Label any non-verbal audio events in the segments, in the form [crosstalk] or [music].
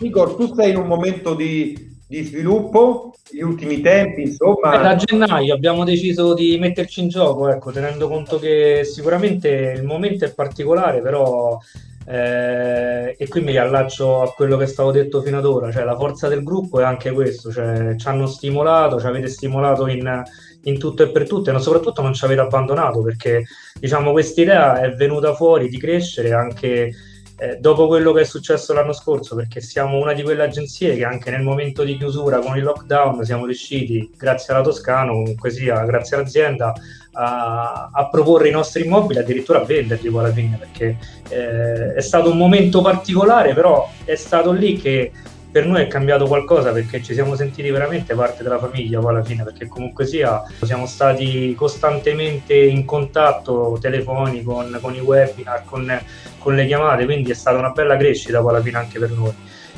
Igor, tu sei in un momento di, di sviluppo, gli ultimi tempi, insomma. Eh, da gennaio abbiamo deciso di metterci in gioco, ecco, tenendo conto che sicuramente il momento è particolare, però eh, e qui mi riallaccio a quello che stavo detto fino ad ora, cioè la forza del gruppo è anche questo, cioè ci hanno stimolato, ci avete stimolato in, in tutto e per tutto e soprattutto non ci avete abbandonato perché diciamo questa idea è venuta fuori di crescere anche eh, dopo quello che è successo l'anno scorso, perché siamo una di quelle agenzie che anche nel momento di chiusura con il lockdown siamo riusciti, grazie alla Toscano, comunque sia, grazie all'azienda, a, a proporre i nostri immobili, addirittura a venderli poi alla fine, perché eh, è stato un momento particolare, però è stato lì che per noi è cambiato qualcosa perché ci siamo sentiti veramente parte della famiglia poi alla fine perché comunque sia siamo stati costantemente in contatto telefonico con, con i webinar con, con, le chiamate quindi è stata una bella crescita poi alla fine anche per noi.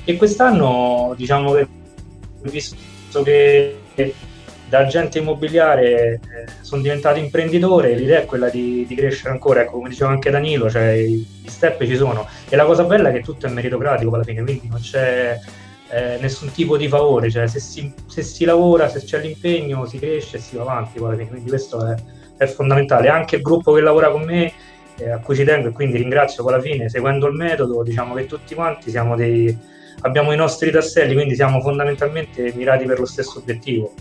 E quest'anno diciamo che visto che da agente immobiliare eh, sono diventato imprenditore l'idea è quella di, di, crescere ancora ecco come diceva anche Danilo cioè i, i step ci sono. E la cosa bella è che tutto è meritocratico alla fine quindi non c'è eh, nessun tipo di favore, cioè se si, se si, lavora, se c'è l'impegno, si cresce e si va avanti, poi, quindi questo è, è, fondamentale. Anche il gruppo che lavora con me, eh, a cui ci tengo e quindi ringrazio alla fine, seguendo il metodo, diciamo che tutti quanti siamo dei, abbiamo i nostri tasselli, quindi siamo fondamentalmente mirati per lo stesso obiettivo.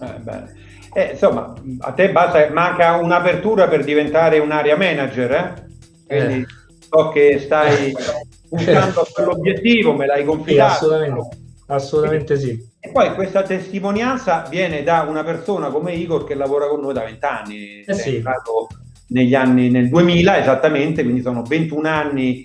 Eh, eh, insomma, a te basta, manca un'apertura per diventare un area manager, eh? Quindi so che stai [laughs] puntando a quell'obiettivo, me l'hai confidato. Sì, assolutamente, assolutamente sì. E poi questa testimonianza viene da una persona come Igor che lavora con noi da vent'anni, eh sì. negli anni, nel 2000 esattamente, quindi sono 21 anni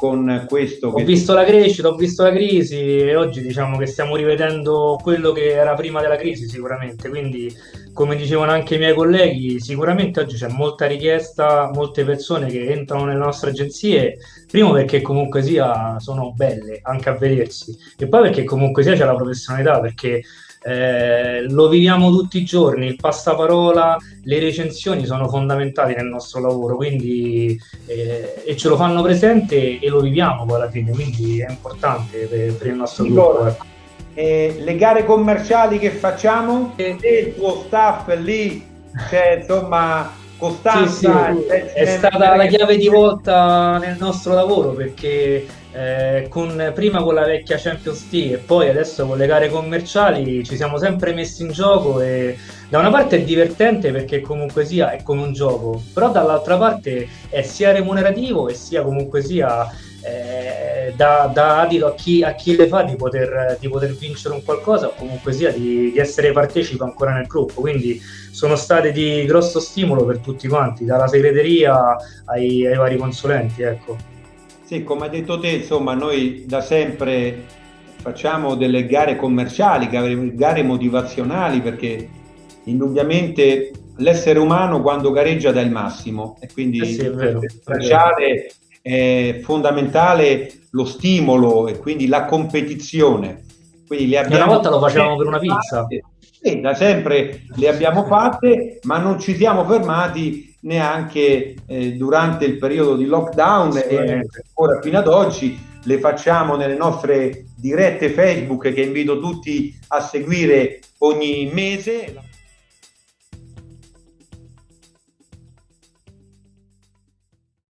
con questo. Ho visto la crescita, ho visto la crisi e oggi diciamo che stiamo rivedendo quello che era prima della crisi sicuramente, quindi come dicevano anche i miei colleghi, sicuramente oggi c'è molta richiesta, molte persone che entrano nelle nostre agenzie, primo perché comunque sia sono belle anche a vedersi e poi perché comunque sia c'è la professionalità, perché eh, lo viviamo tutti i giorni, il passaparola, le recensioni sono fondamentali nel nostro lavoro, quindi eh, e ce lo fanno presente e lo viviamo poi alla fine, quindi è importante per, per il nostro Nicola, gruppo. Ecco. Eh, le gare commerciali che facciamo e il tuo staff lì, cioè insomma costanza. Sì, sì, è stata la chiave di volta nel nostro lavoro perché eh, con, prima con la vecchia Champions League e poi adesso con le gare commerciali ci siamo sempre messi in gioco e da una parte è divertente perché comunque sia è come un gioco, però dall'altra parte è sia remunerativo e sia comunque sia eh, da, da adito a chi, a chi, le fa di poter, di poter vincere un qualcosa o comunque sia di, di essere partecipe ancora nel gruppo. Quindi sono state di grosso stimolo per tutti quanti, dalla segreteria ai, ai vari consulenti. Ecco. Sì, come hai detto te, insomma, noi da sempre facciamo delle gare commerciali, gare motivazionali, perché indubbiamente l'essere umano quando gareggia dà il massimo e quindi eh sì, è vero, è, è fondamentale lo stimolo e quindi la competizione. Quindi le abbiamo una volta lo facevamo per una pizza. Sì, da sempre le abbiamo fatte, ma non ci siamo fermati neanche eh, durante il periodo di lockdown e ancora fino ad oggi le facciamo nelle nostre dirette Facebook che invito tutti a seguire ogni mese.